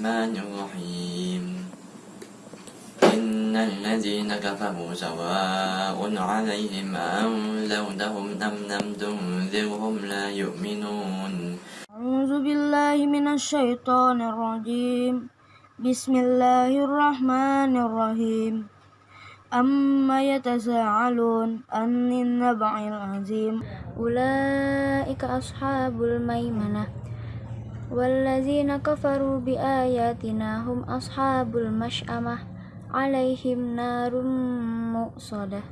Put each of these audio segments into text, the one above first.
الرحمن الرحيم. إن الذين كفروا سواء عليهم أنذرتهم أم لم تنذرهم لا يؤمنون. أعوذ بالله من الشيطان الرجيم. بسم الله الرحمن الرحيم. أما يتساءلون عن النبع العظيم. أولئك أصحاب الميمنة. والذين كفروا بآياتنا هم أصحاب المشأمة عليهم نار مؤصدة.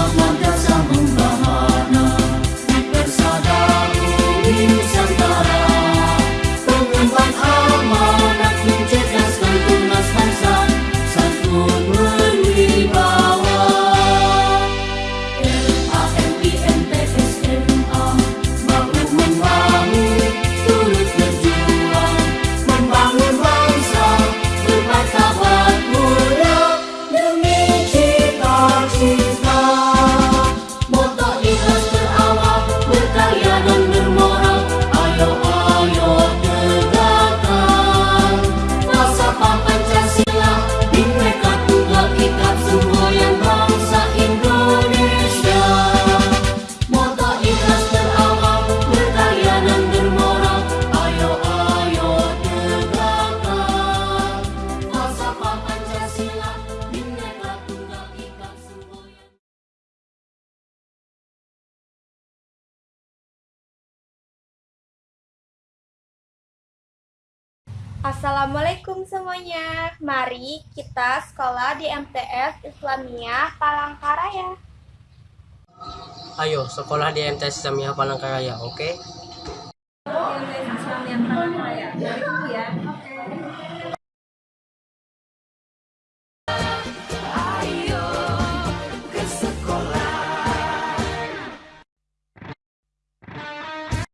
of wonders. Assalamualaikum semuanya. Mari kita sekolah di MTS Islamiyah Palangkaraya. Ayo sekolah di MTS Islamiyah Palangkaraya, oke? Islamiyah